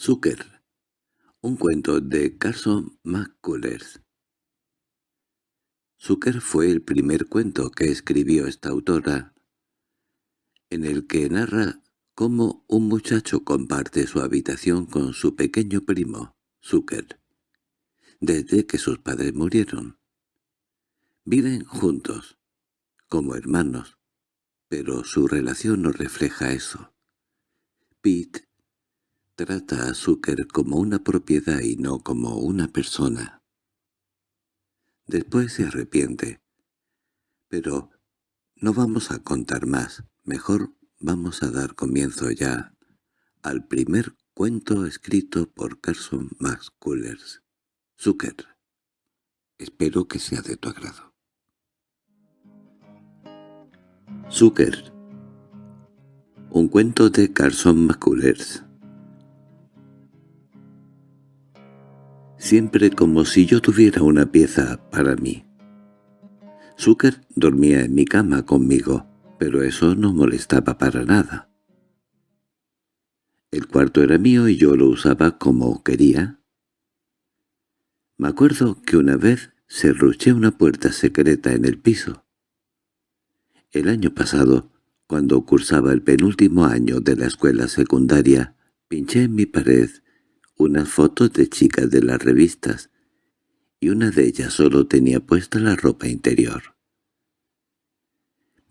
Zucker. Un cuento de Carson McCullers. Zucker fue el primer cuento que escribió esta autora, en el que narra cómo un muchacho comparte su habitación con su pequeño primo, Zucker, desde que sus padres murieron. Viven juntos, como hermanos, pero su relación no refleja eso. Pete Trata a Zucker como una propiedad y no como una persona. Después se arrepiente. Pero no vamos a contar más. Mejor vamos a dar comienzo ya al primer cuento escrito por Carson Max Cullers. Zucker. Espero que sea de tu agrado. Zucker. Un cuento de Carson McCullers. Siempre como si yo tuviera una pieza para mí. Zucker dormía en mi cama conmigo, pero eso no molestaba para nada. El cuarto era mío y yo lo usaba como quería. Me acuerdo que una vez cerruché una puerta secreta en el piso. El año pasado, cuando cursaba el penúltimo año de la escuela secundaria, pinché en mi pared unas fotos de chicas de las revistas, y una de ellas solo tenía puesta la ropa interior.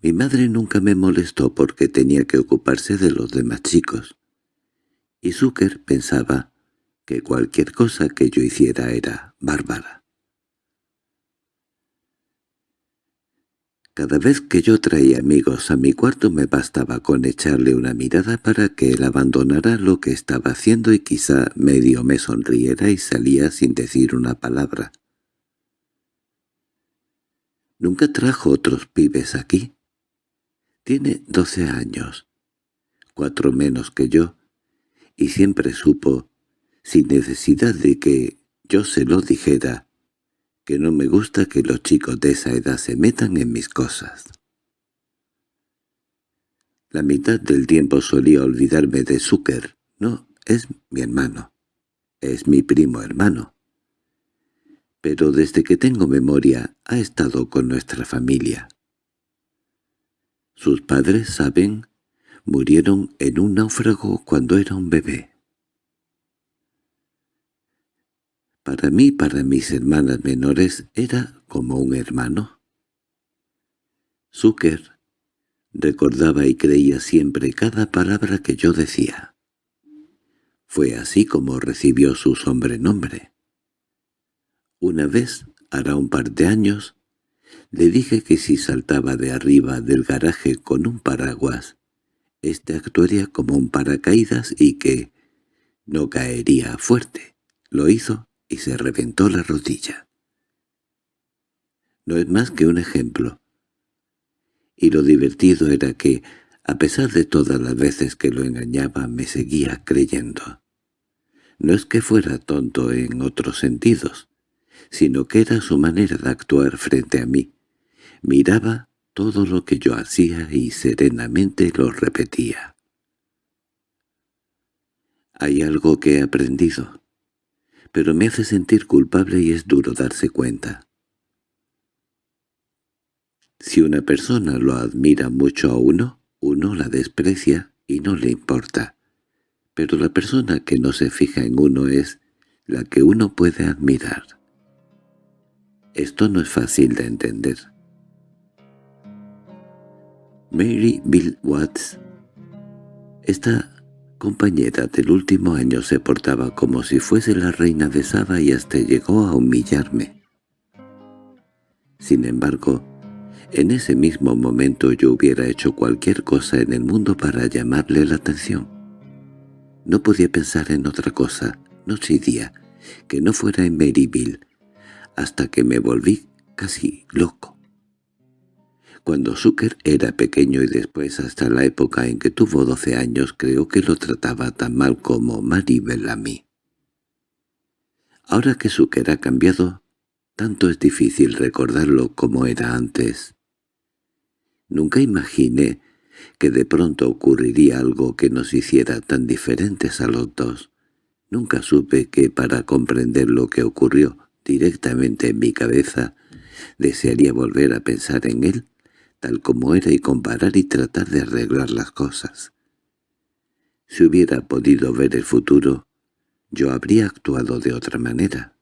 Mi madre nunca me molestó porque tenía que ocuparse de los demás chicos, y Zucker pensaba que cualquier cosa que yo hiciera era bárbara. Cada vez que yo traía amigos a mi cuarto me bastaba con echarle una mirada para que él abandonara lo que estaba haciendo y quizá medio me sonriera y salía sin decir una palabra. Nunca trajo otros pibes aquí. Tiene doce años, cuatro menos que yo, y siempre supo, sin necesidad de que yo se lo dijera, que no me gusta que los chicos de esa edad se metan en mis cosas. La mitad del tiempo solía olvidarme de Zucker. No, es mi hermano. Es mi primo hermano. Pero desde que tengo memoria ha estado con nuestra familia. Sus padres, saben, murieron en un náufrago cuando era un bebé. Para mí, para mis hermanas menores, era como un hermano. Zucker recordaba y creía siempre cada palabra que yo decía. Fue así como recibió su sobrenombre. Una vez, hará un par de años, le dije que si saltaba de arriba del garaje con un paraguas, éste actuaría como un paracaídas y que no caería fuerte. Lo hizo y se reventó la rodilla. No es más que un ejemplo. Y lo divertido era que, a pesar de todas las veces que lo engañaba, me seguía creyendo. No es que fuera tonto en otros sentidos, sino que era su manera de actuar frente a mí. Miraba todo lo que yo hacía y serenamente lo repetía. Hay algo que he aprendido pero me hace sentir culpable y es duro darse cuenta. Si una persona lo admira mucho a uno, uno la desprecia y no le importa. Pero la persona que no se fija en uno es la que uno puede admirar. Esto no es fácil de entender. Mary Bill Watts Esta compañera del último año se portaba como si fuese la reina de Saba y hasta llegó a humillarme. Sin embargo, en ese mismo momento yo hubiera hecho cualquier cosa en el mundo para llamarle la atención. No podía pensar en otra cosa, noche y día, que no fuera en Maryville, hasta que me volví casi loco. Cuando Zucker era pequeño y después hasta la época en que tuvo doce años creo que lo trataba tan mal como Maribel a mí. Ahora que Zucker ha cambiado, tanto es difícil recordarlo como era antes. Nunca imaginé que de pronto ocurriría algo que nos hiciera tan diferentes a los dos, Nunca supe que para comprender lo que ocurrió directamente en mi cabeza, desearía volver a pensar en él tal como era y comparar y tratar de arreglar las cosas. Si hubiera podido ver el futuro, yo habría actuado de otra manera.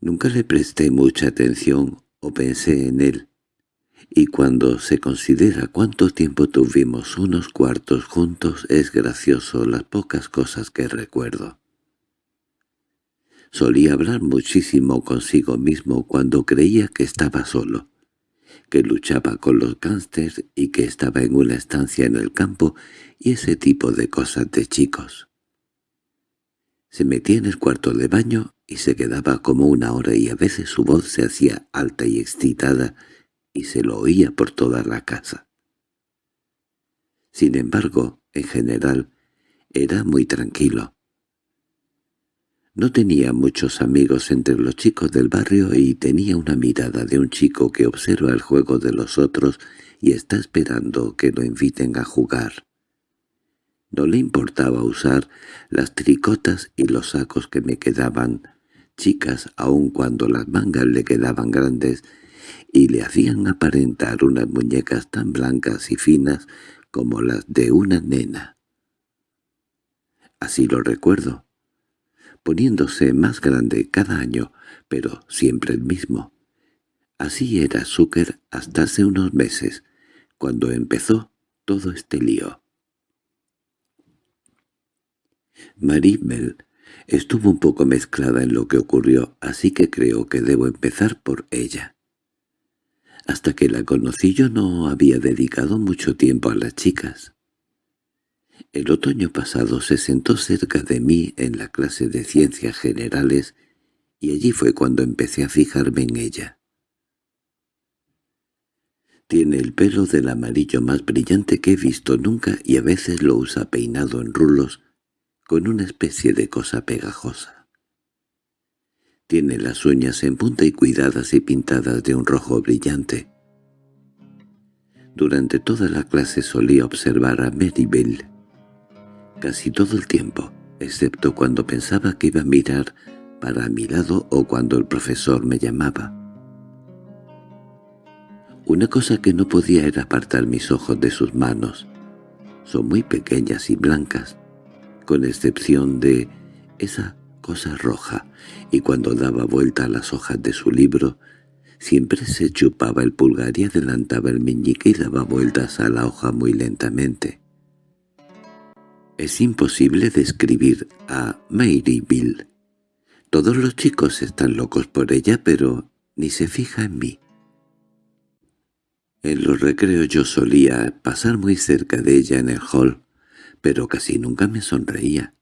Nunca le presté mucha atención o pensé en él, y cuando se considera cuánto tiempo tuvimos unos cuartos juntos es gracioso las pocas cosas que recuerdo. Solía hablar muchísimo consigo mismo cuando creía que estaba solo, que luchaba con los gángsters y que estaba en una estancia en el campo y ese tipo de cosas de chicos. Se metía en el cuarto de baño y se quedaba como una hora y a veces su voz se hacía alta y excitada y se lo oía por toda la casa. Sin embargo, en general, era muy tranquilo. No tenía muchos amigos entre los chicos del barrio y tenía una mirada de un chico que observa el juego de los otros y está esperando que lo inviten a jugar. No le importaba usar las tricotas y los sacos que me quedaban chicas aun cuando las mangas le quedaban grandes y le hacían aparentar unas muñecas tan blancas y finas como las de una nena. Así lo recuerdo poniéndose más grande cada año, pero siempre el mismo. Así era Zucker hasta hace unos meses, cuando empezó todo este lío. Maribel estuvo un poco mezclada en lo que ocurrió, así que creo que debo empezar por ella. Hasta que la conocí yo no había dedicado mucho tiempo a las chicas. El otoño pasado se sentó cerca de mí en la clase de ciencias generales y allí fue cuando empecé a fijarme en ella. Tiene el pelo del amarillo más brillante que he visto nunca y a veces lo usa peinado en rulos con una especie de cosa pegajosa. Tiene las uñas en punta y cuidadas y pintadas de un rojo brillante. Durante toda la clase solía observar a Bell casi todo el tiempo, excepto cuando pensaba que iba a mirar para mi lado o cuando el profesor me llamaba. Una cosa que no podía era apartar mis ojos de sus manos. Son muy pequeñas y blancas, con excepción de esa cosa roja, y cuando daba vuelta a las hojas de su libro, siempre se chupaba el pulgar y adelantaba el meñique y daba vueltas a la hoja muy lentamente. Es imposible describir a Mary Bill. Todos los chicos están locos por ella, pero ni se fija en mí. En los recreos yo solía pasar muy cerca de ella en el hall, pero casi nunca me sonreía.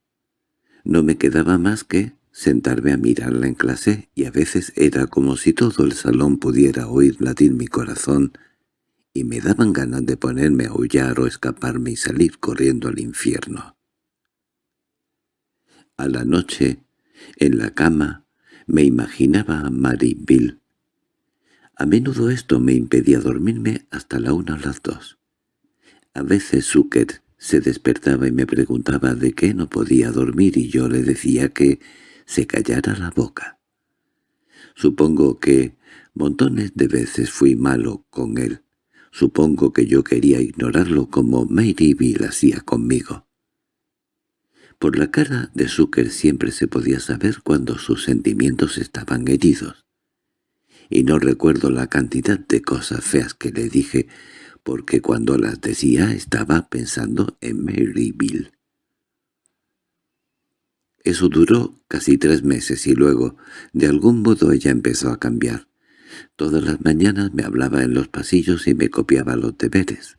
No me quedaba más que sentarme a mirarla en clase y a veces era como si todo el salón pudiera oír latir mi corazón y me daban ganas de ponerme a aullar o escaparme y salir corriendo al infierno. A la noche, en la cama, me imaginaba a Mary Bill. A menudo esto me impedía dormirme hasta la una o las dos. A veces Zucker se despertaba y me preguntaba de qué no podía dormir y yo le decía que se callara la boca. Supongo que montones de veces fui malo con él. Supongo que yo quería ignorarlo como Mary Bill hacía conmigo. Por la cara de Zucker siempre se podía saber cuando sus sentimientos estaban heridos. Y no recuerdo la cantidad de cosas feas que le dije, porque cuando las decía estaba pensando en Maryville. Eso duró casi tres meses y luego, de algún modo ella empezó a cambiar. Todas las mañanas me hablaba en los pasillos y me copiaba los deberes.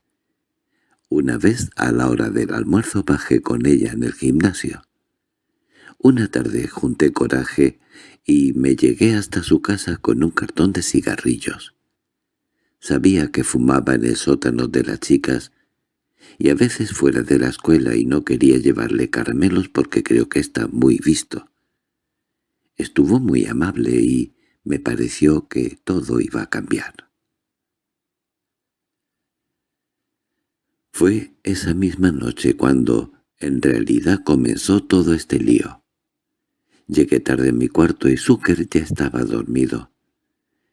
Una vez a la hora del almuerzo bajé con ella en el gimnasio. Una tarde junté coraje y me llegué hasta su casa con un cartón de cigarrillos. Sabía que fumaba en el sótano de las chicas y a veces fuera de la escuela y no quería llevarle caramelos porque creo que está muy visto. Estuvo muy amable y me pareció que todo iba a cambiar. Fue esa misma noche cuando, En realidad comenzó todo este lío. Llegué tarde en mi cuarto y Zucker ya estaba dormido.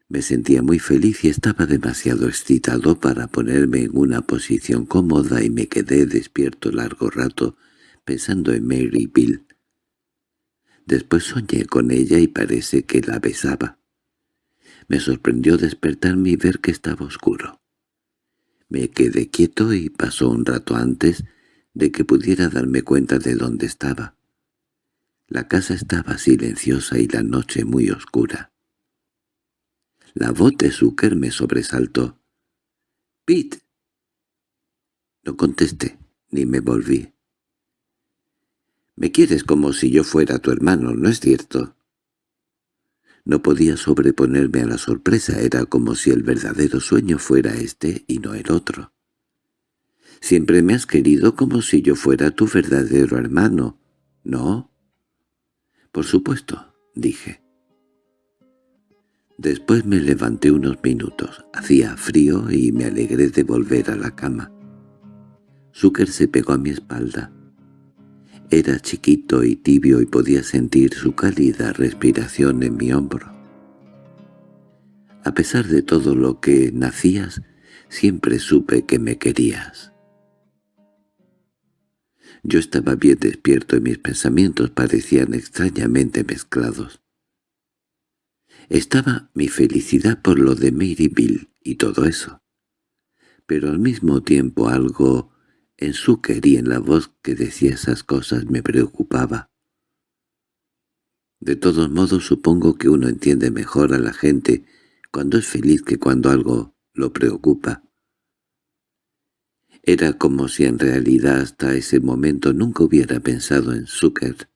Me sentía muy feliz y estaba demasiado excitado para ponerme en una posición cómoda y me quedé despierto largo rato pensando en Mary Bill. Después soñé con ella y parece que la besaba. Me sorprendió despertarme y ver que estaba oscuro. Me quedé quieto y pasó un rato antes de que pudiera darme cuenta de dónde estaba. La casa estaba silenciosa y la noche muy oscura. La voz de Zucker me sobresaltó. —¡Pete! No contesté, ni me volví. —Me quieres como si yo fuera tu hermano, ¿no es cierto? No podía sobreponerme a la sorpresa, era como si el verdadero sueño fuera este y no el otro. Siempre me has querido como si yo fuera tu verdadero hermano, ¿no? Por supuesto, dije. Después me levanté unos minutos. Hacía frío y me alegré de volver a la cama. Zucker se pegó a mi espalda. Era chiquito y tibio y podía sentir su cálida respiración en mi hombro. A pesar de todo lo que nacías, siempre supe que me querías. Yo estaba bien despierto y mis pensamientos parecían extrañamente mezclados. Estaba mi felicidad por lo de Mary Bill y todo eso. Pero al mismo tiempo algo en su y en la voz que decía esas cosas me preocupaba. De todos modos supongo que uno entiende mejor a la gente cuando es feliz que cuando algo lo preocupa. Era como si en realidad hasta ese momento nunca hubiera pensado en Zucker.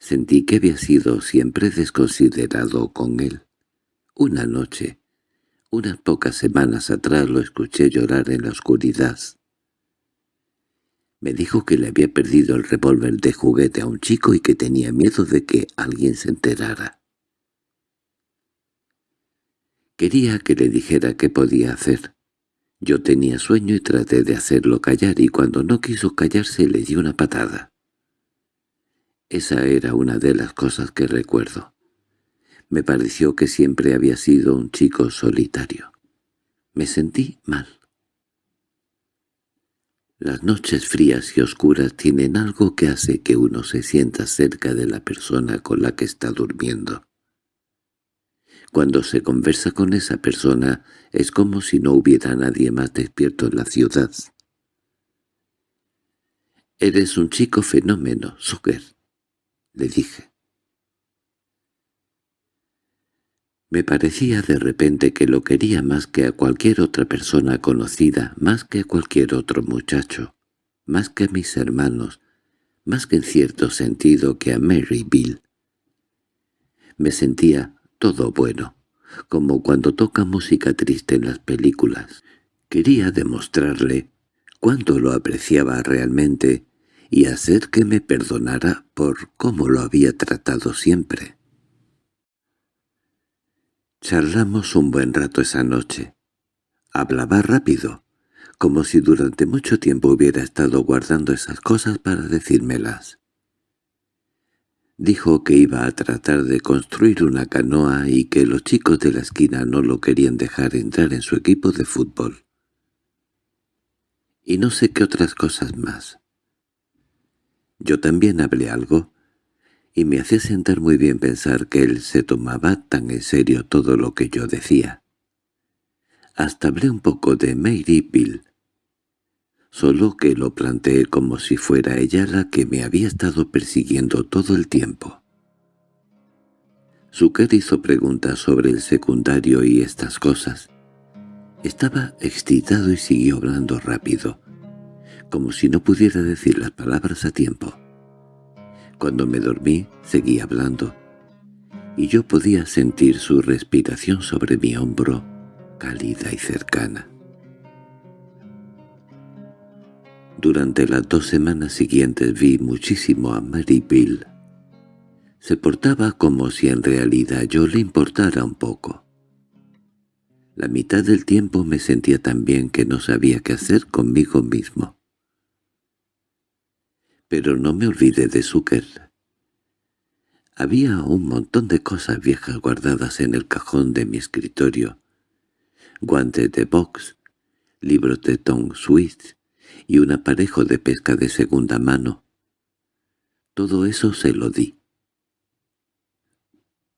Sentí que había sido siempre desconsiderado con él. Una noche, unas pocas semanas atrás lo escuché llorar en la oscuridad. Me dijo que le había perdido el revólver de juguete a un chico y que tenía miedo de que alguien se enterara. Quería que le dijera qué podía hacer. Yo tenía sueño y traté de hacerlo callar y cuando no quiso callarse le di una patada. Esa era una de las cosas que recuerdo. Me pareció que siempre había sido un chico solitario. Me sentí mal. Las noches frías y oscuras tienen algo que hace que uno se sienta cerca de la persona con la que está durmiendo. Cuando se conversa con esa persona es como si no hubiera nadie más despierto en la ciudad. «Eres un chico fenómeno, Zucker», le dije. Me parecía de repente que lo quería más que a cualquier otra persona conocida, más que a cualquier otro muchacho, más que a mis hermanos, más que en cierto sentido que a Mary Bill. Me sentía todo bueno, como cuando toca música triste en las películas. Quería demostrarle cuánto lo apreciaba realmente y hacer que me perdonara por cómo lo había tratado siempre. Charlamos un buen rato esa noche. Hablaba rápido, como si durante mucho tiempo hubiera estado guardando esas cosas para decírmelas. Dijo que iba a tratar de construir una canoa y que los chicos de la esquina no lo querían dejar entrar en su equipo de fútbol. Y no sé qué otras cosas más. Yo también hablé algo, y me hacía sentar muy bien pensar que él se tomaba tan en serio todo lo que yo decía. Hasta hablé un poco de Mary Bill, solo que lo planteé como si fuera ella la que me había estado persiguiendo todo el tiempo. Zucker hizo preguntas sobre el secundario y estas cosas. Estaba excitado y siguió hablando rápido como si no pudiera decir las palabras a tiempo. Cuando me dormí, seguí hablando, y yo podía sentir su respiración sobre mi hombro, cálida y cercana. Durante las dos semanas siguientes vi muchísimo a Mary Bill. Se portaba como si en realidad yo le importara un poco. La mitad del tiempo me sentía tan bien que no sabía qué hacer conmigo mismo. Pero no me olvidé de Zucker. Había un montón de cosas viejas guardadas en el cajón de mi escritorio. Guantes de box, libros de Tom Swift y un aparejo de pesca de segunda mano. Todo eso se lo di.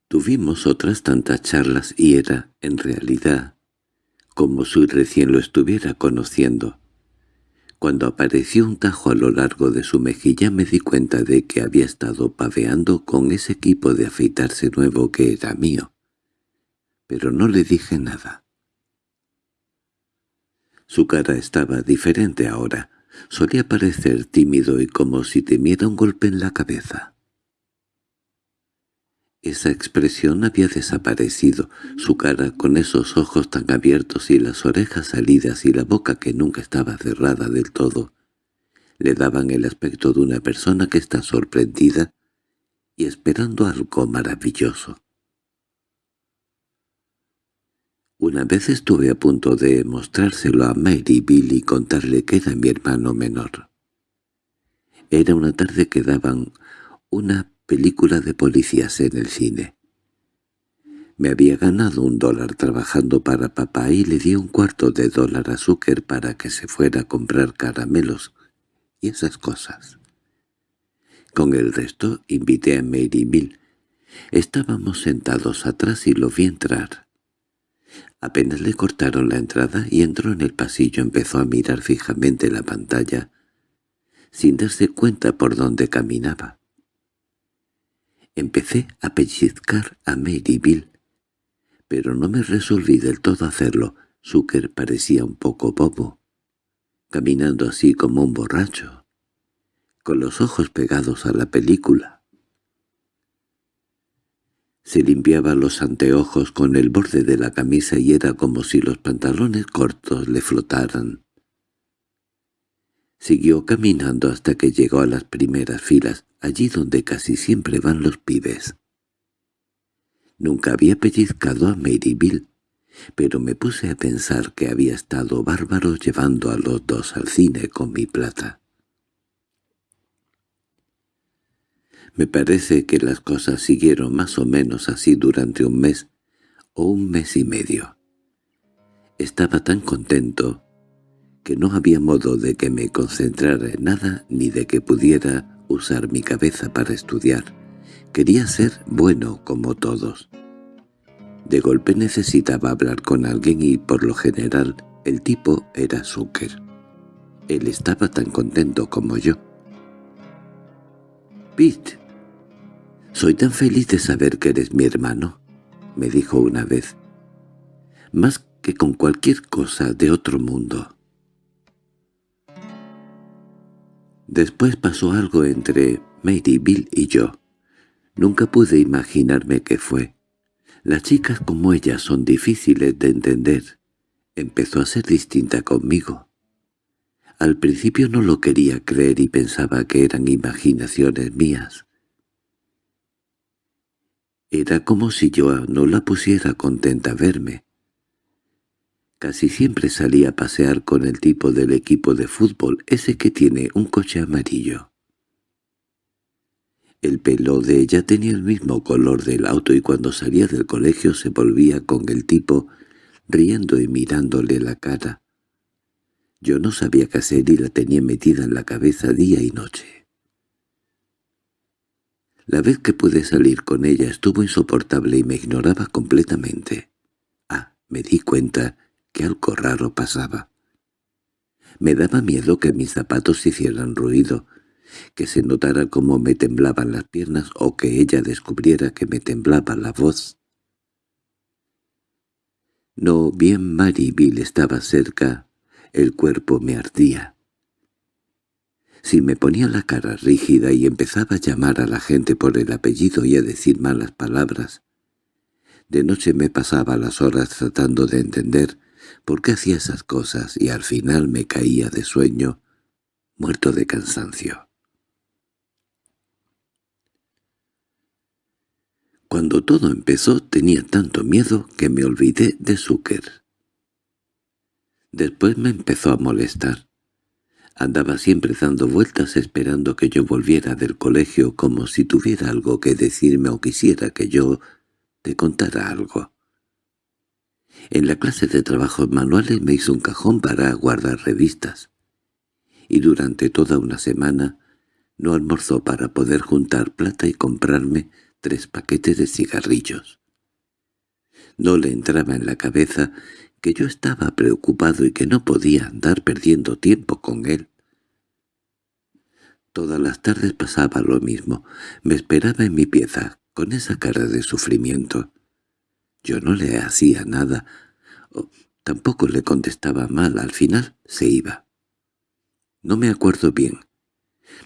Tuvimos otras tantas charlas y era, en realidad, como si recién lo estuviera conociendo. Cuando apareció un tajo a lo largo de su mejilla me di cuenta de que había estado paveando con ese equipo de afeitarse nuevo que era mío. Pero no le dije nada. Su cara estaba diferente ahora. Solía parecer tímido y como si temiera un golpe en la cabeza. Esa expresión había desaparecido, su cara con esos ojos tan abiertos y las orejas salidas y la boca que nunca estaba cerrada del todo, le daban el aspecto de una persona que está sorprendida y esperando algo maravilloso. Una vez estuve a punto de mostrárselo a Mary Bill y contarle que era mi hermano menor. Era una tarde que daban una película de policías en el cine. Me había ganado un dólar trabajando para papá y le di un cuarto de dólar a Zucker para que se fuera a comprar caramelos y esas cosas. Con el resto invité a Mary Bill. Estábamos sentados atrás y lo vi entrar. Apenas le cortaron la entrada y entró en el pasillo empezó a mirar fijamente la pantalla, sin darse cuenta por dónde caminaba. Empecé a pellizcar a Bill, pero no me resolví del todo hacerlo. Zucker parecía un poco bobo, caminando así como un borracho, con los ojos pegados a la película. Se limpiaba los anteojos con el borde de la camisa y era como si los pantalones cortos le flotaran. Siguió caminando hasta que llegó a las primeras filas, allí donde casi siempre van los pibes. Nunca había pellizcado a Maryville, pero me puse a pensar que había estado bárbaro llevando a los dos al cine con mi plata. Me parece que las cosas siguieron más o menos así durante un mes o un mes y medio. Estaba tan contento que no había modo de que me concentrara en nada ni de que pudiera usar mi cabeza para estudiar. Quería ser bueno como todos. De golpe necesitaba hablar con alguien y, por lo general, el tipo era Zucker. Él estaba tan contento como yo. «Pete, soy tan feliz de saber que eres mi hermano», me dijo una vez. «Más que con cualquier cosa de otro mundo». Después pasó algo entre Mary Bill y yo. Nunca pude imaginarme qué fue. Las chicas como ella son difíciles de entender. Empezó a ser distinta conmigo. Al principio no lo quería creer y pensaba que eran imaginaciones mías. Era como si yo no la pusiera contenta verme. Casi siempre salía a pasear con el tipo del equipo de fútbol, ese que tiene un coche amarillo. El pelo de ella tenía el mismo color del auto y cuando salía del colegio se volvía con el tipo, riendo y mirándole la cara. Yo no sabía qué hacer y la tenía metida en la cabeza día y noche. La vez que pude salir con ella estuvo insoportable y me ignoraba completamente. Ah, me di cuenta que algo raro pasaba. Me daba miedo que mis zapatos hicieran ruido, que se notara cómo me temblaban las piernas o que ella descubriera que me temblaba la voz. No bien Bill estaba cerca, el cuerpo me ardía. Si me ponía la cara rígida y empezaba a llamar a la gente por el apellido y a decir malas palabras, de noche me pasaba las horas tratando de entender por qué hacía esas cosas y al final me caía de sueño, muerto de cansancio. Cuando todo empezó tenía tanto miedo que me olvidé de Zucker. Después me empezó a molestar. Andaba siempre dando vueltas esperando que yo volviera del colegio como si tuviera algo que decirme o quisiera que yo te contara algo. En la clase de trabajos manuales me hizo un cajón para guardar revistas. Y durante toda una semana no almorzó para poder juntar plata y comprarme tres paquetes de cigarrillos. No le entraba en la cabeza que yo estaba preocupado y que no podía andar perdiendo tiempo con él. Todas las tardes pasaba lo mismo. Me esperaba en mi pieza, con esa cara de sufrimiento. Yo no le hacía nada, tampoco le contestaba mal. Al final se iba. No me acuerdo bien.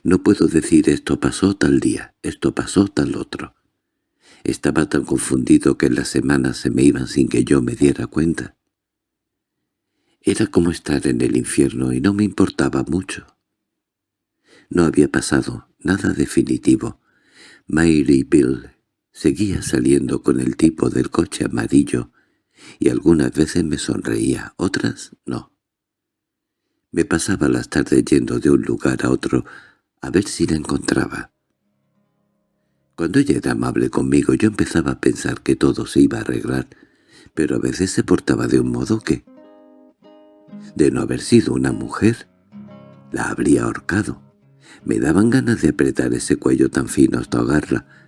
No puedo decir esto pasó tal día, esto pasó tal otro. Estaba tan confundido que las semanas se me iban sin que yo me diera cuenta. Era como estar en el infierno y no me importaba mucho. No había pasado nada definitivo. Mary Bill seguía saliendo con el tipo del coche amarillo y algunas veces me sonreía, otras no. Me pasaba las tardes yendo de un lugar a otro a ver si la encontraba. Cuando ella era amable conmigo yo empezaba a pensar que todo se iba a arreglar, pero a veces se portaba de un modo que, de no haber sido una mujer, la habría ahorcado. Me daban ganas de apretar ese cuello tan fino hasta ahogarla.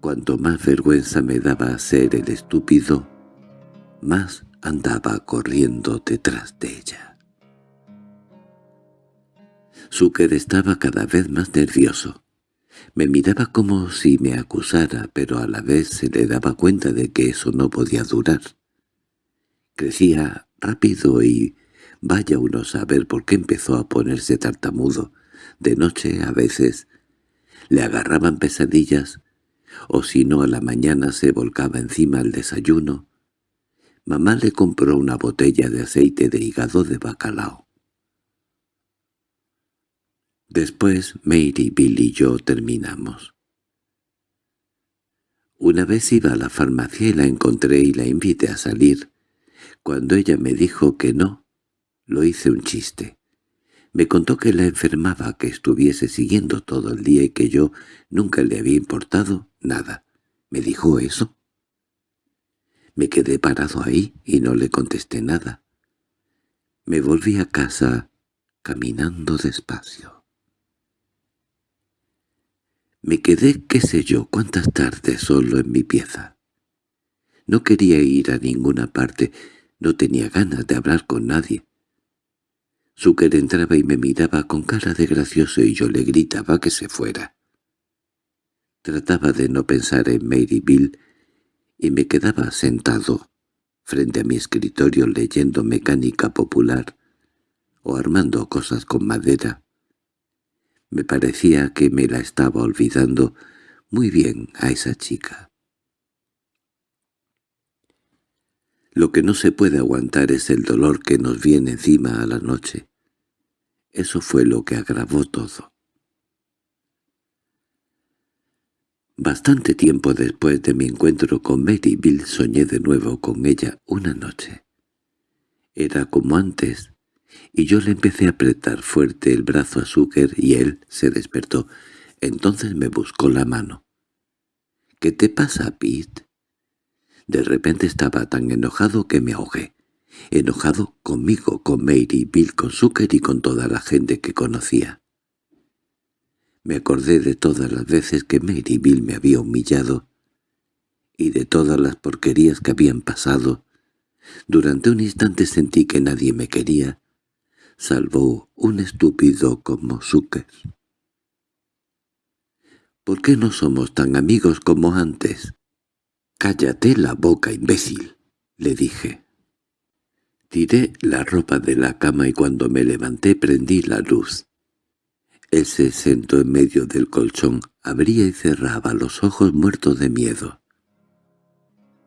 Cuanto más vergüenza me daba ser el estúpido, más andaba corriendo detrás de ella. Zucker estaba cada vez más nervioso. Me miraba como si me acusara, pero a la vez se le daba cuenta de que eso no podía durar. Crecía rápido y vaya uno a saber por qué empezó a ponerse tartamudo. De noche, a veces, le agarraban pesadillas, o si no a la mañana se volcaba encima el desayuno. Mamá le compró una botella de aceite de hígado de bacalao. Después Mary, Bill y yo terminamos. Una vez iba a la farmacia y la encontré y la invité a salir. Cuando ella me dijo que no, lo hice un chiste. Me contó que la enfermaba, que estuviese siguiendo todo el día y que yo nunca le había importado nada. ¿Me dijo eso? Me quedé parado ahí y no le contesté nada. Me volví a casa caminando despacio. Me quedé qué sé yo cuántas tardes solo en mi pieza. No quería ir a ninguna parte, no tenía ganas de hablar con nadie. Zucker entraba y me miraba con cara de gracioso y yo le gritaba que se fuera. Trataba de no pensar en Mary Bill y me quedaba sentado frente a mi escritorio leyendo mecánica popular o armando cosas con madera. Me parecía que me la estaba olvidando muy bien a esa chica. Lo que no se puede aguantar es el dolor que nos viene encima a la noche. Eso fue lo que agravó todo. Bastante tiempo después de mi encuentro con Mary Bill soñé de nuevo con ella una noche. Era como antes, y yo le empecé a apretar fuerte el brazo a Zucker y él se despertó. Entonces me buscó la mano. —¿Qué te pasa, Pete? De repente estaba tan enojado que me ahogué. Enojado conmigo, con Mary, Bill, con Zucker y con toda la gente que conocía. Me acordé de todas las veces que Mary Bill me había humillado y de todas las porquerías que habían pasado. Durante un instante sentí que nadie me quería, salvo un estúpido como Zucker. —¿Por qué no somos tan amigos como antes? —Cállate la boca, imbécil —le dije. Tiré la ropa de la cama y cuando me levanté prendí la luz. Él se sentó en medio del colchón, abría y cerraba los ojos muertos de miedo.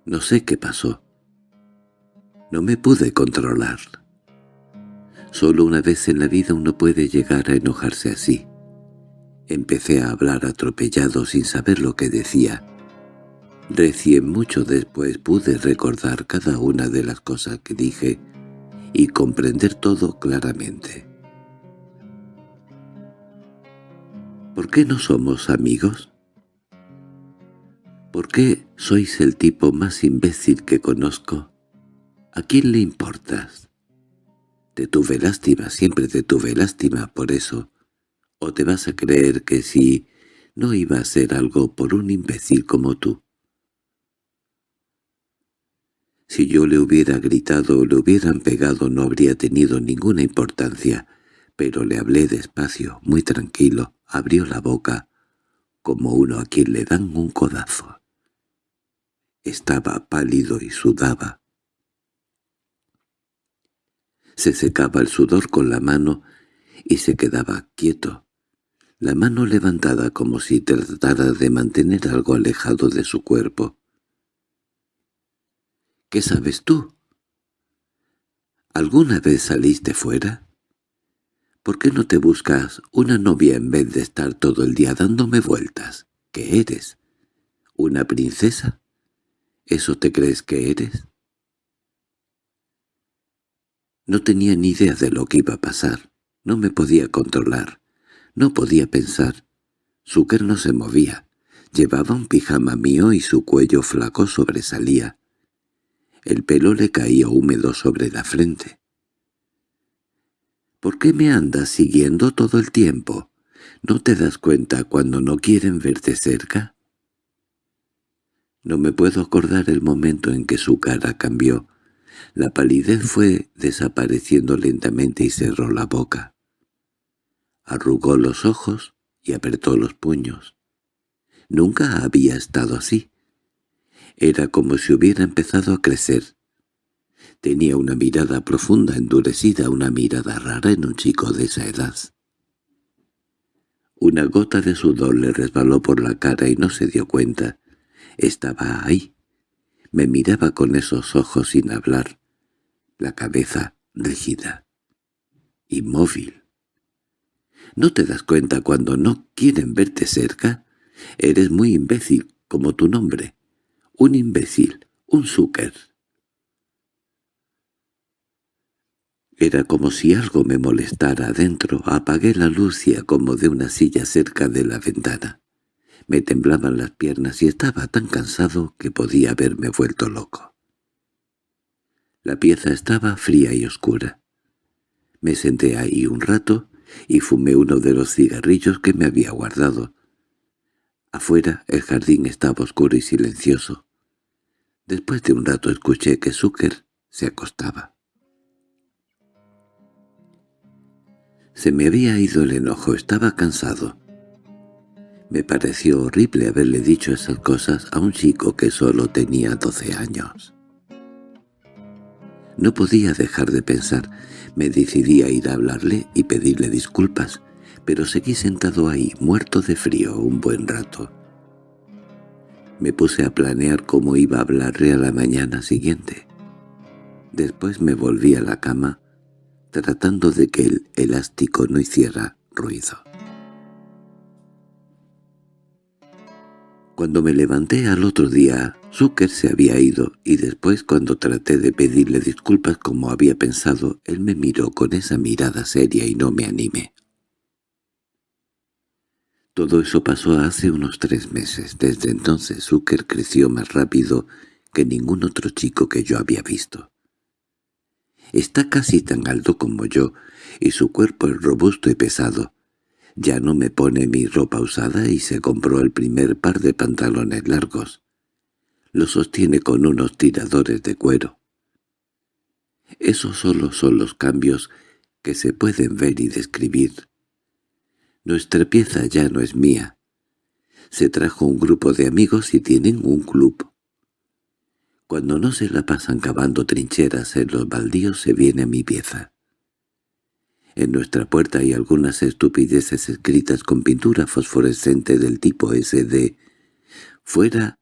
No sé qué pasó. No me pude controlar. Solo una vez en la vida uno puede llegar a enojarse así. Empecé a hablar atropellado sin saber lo que decía. Recién mucho después pude recordar cada una de las cosas que dije y comprender todo claramente. ¿Por qué no somos amigos? ¿Por qué sois el tipo más imbécil que conozco? ¿A quién le importas? Te tuve lástima, siempre te tuve lástima por eso. ¿O te vas a creer que si no iba a ser algo por un imbécil como tú? Si yo le hubiera gritado o le hubieran pegado no habría tenido ninguna importancia, pero le hablé despacio, muy tranquilo, abrió la boca, como uno a quien le dan un codazo. Estaba pálido y sudaba. Se secaba el sudor con la mano y se quedaba quieto, la mano levantada como si tratara de mantener algo alejado de su cuerpo. ¿Qué sabes tú? ¿Alguna vez saliste fuera? ¿Por qué no te buscas una novia en vez de estar todo el día dándome vueltas? ¿Qué eres? ¿Una princesa? ¿Eso te crees que eres? No tenía ni idea de lo que iba a pasar. No me podía controlar. No podía pensar. Zucker no se movía. Llevaba un pijama mío y su cuello flaco sobresalía. El pelo le caía húmedo sobre la frente. —¿Por qué me andas siguiendo todo el tiempo? ¿No te das cuenta cuando no quieren verte cerca? No me puedo acordar el momento en que su cara cambió. La palidez fue desapareciendo lentamente y cerró la boca. Arrugó los ojos y apretó los puños. Nunca había estado así. Era como si hubiera empezado a crecer. Tenía una mirada profunda, endurecida, una mirada rara en un chico de esa edad. Una gota de sudor le resbaló por la cara y no se dio cuenta. Estaba ahí. Me miraba con esos ojos sin hablar, la cabeza rígida, inmóvil. ¿No te das cuenta cuando no quieren verte cerca? Eres muy imbécil, como tu nombre. Un imbécil, un Zucker. Era como si algo me molestara adentro. Apagué la luz como de una silla cerca de la ventana. Me temblaban las piernas y estaba tan cansado que podía haberme vuelto loco. La pieza estaba fría y oscura. Me senté ahí un rato y fumé uno de los cigarrillos que me había guardado. Afuera el jardín estaba oscuro y silencioso. Después de un rato escuché que Zucker se acostaba. Se me había ido el enojo, estaba cansado. Me pareció horrible haberle dicho esas cosas a un chico que solo tenía doce años. No podía dejar de pensar. Me decidí a ir a hablarle y pedirle disculpas, pero seguí sentado ahí, muerto de frío, un buen rato. Me puse a planear cómo iba a hablarle a la mañana siguiente. Después me volví a la cama, tratando de que el elástico no hiciera ruido. Cuando me levanté al otro día, Zucker se había ido, y después cuando traté de pedirle disculpas como había pensado, él me miró con esa mirada seria y no me animé. Todo eso pasó hace unos tres meses. Desde entonces Zucker creció más rápido que ningún otro chico que yo había visto. Está casi tan alto como yo, y su cuerpo es robusto y pesado. Ya no me pone mi ropa usada y se compró el primer par de pantalones largos. Lo sostiene con unos tiradores de cuero. Esos solo son los cambios que se pueden ver y describir. Nuestra pieza ya no es mía. Se trajo un grupo de amigos y tienen un club. Cuando no se la pasan cavando trincheras en los baldíos se viene mi pieza. En nuestra puerta hay algunas estupideces escritas con pintura fosforescente del tipo SD. Fuera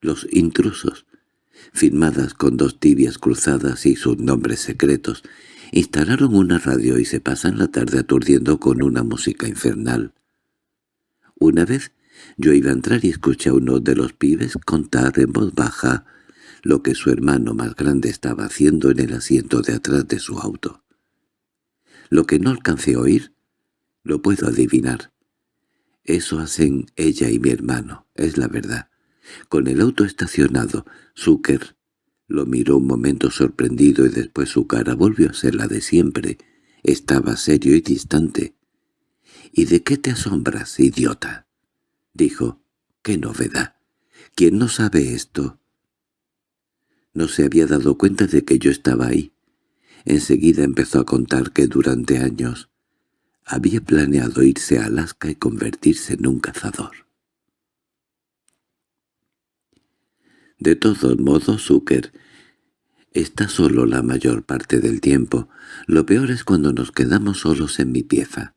los intrusos, firmadas con dos tibias cruzadas y sus nombres secretos, Instalaron una radio y se pasan la tarde aturdiendo con una música infernal. Una vez yo iba a entrar y escuché a uno de los pibes contar en voz baja lo que su hermano más grande estaba haciendo en el asiento de atrás de su auto. Lo que no alcancé a oír, lo puedo adivinar. Eso hacen ella y mi hermano, es la verdad. Con el auto estacionado, Zucker lo miró un momento sorprendido y después su cara volvió a ser la de siempre. Estaba serio y distante. —¿Y de qué te asombras, idiota? —dijo. —¡Qué novedad! ¿Quién no sabe esto? No se había dado cuenta de que yo estaba ahí. Enseguida empezó a contar que durante años había planeado irse a Alaska y convertirse en un cazador. De todos modos, Zucker está solo la mayor parte del tiempo. Lo peor es cuando nos quedamos solos en mi pieza.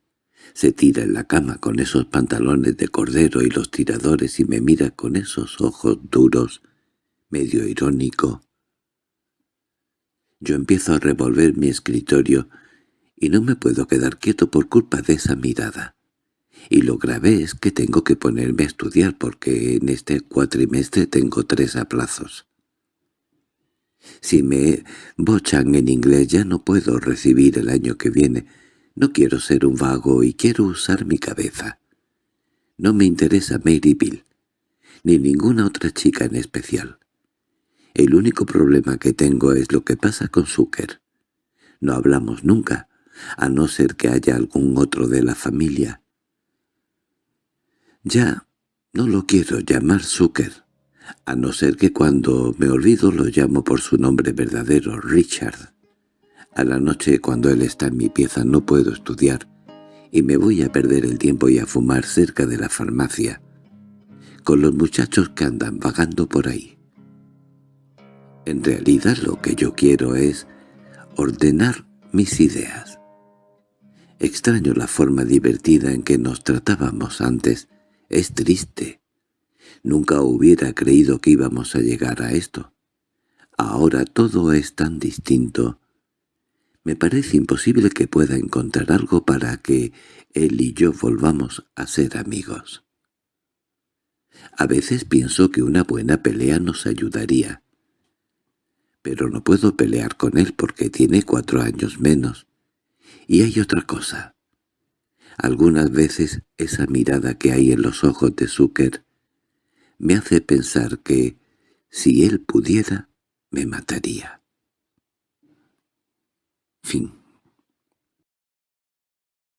Se tira en la cama con esos pantalones de cordero y los tiradores y me mira con esos ojos duros, medio irónico. Yo empiezo a revolver mi escritorio y no me puedo quedar quieto por culpa de esa mirada. Y lo grave es que tengo que ponerme a estudiar porque en este cuatrimestre tengo tres aplazos. Si me bochan en inglés ya no puedo recibir el año que viene. No quiero ser un vago y quiero usar mi cabeza. No me interesa Bill, ni ninguna otra chica en especial. El único problema que tengo es lo que pasa con Zucker. No hablamos nunca, a no ser que haya algún otro de la familia. Ya no lo quiero llamar Zucker, a no ser que cuando me olvido lo llamo por su nombre verdadero, Richard. A la noche cuando él está en mi pieza no puedo estudiar, y me voy a perder el tiempo y a fumar cerca de la farmacia, con los muchachos que andan vagando por ahí. En realidad lo que yo quiero es ordenar mis ideas. Extraño la forma divertida en que nos tratábamos antes. Es triste. Nunca hubiera creído que íbamos a llegar a esto. Ahora todo es tan distinto. Me parece imposible que pueda encontrar algo para que él y yo volvamos a ser amigos. A veces pienso que una buena pelea nos ayudaría. Pero no puedo pelear con él porque tiene cuatro años menos. Y hay otra cosa. Algunas veces esa mirada que hay en los ojos de Zucker me hace pensar que, si él pudiera, me mataría. Fin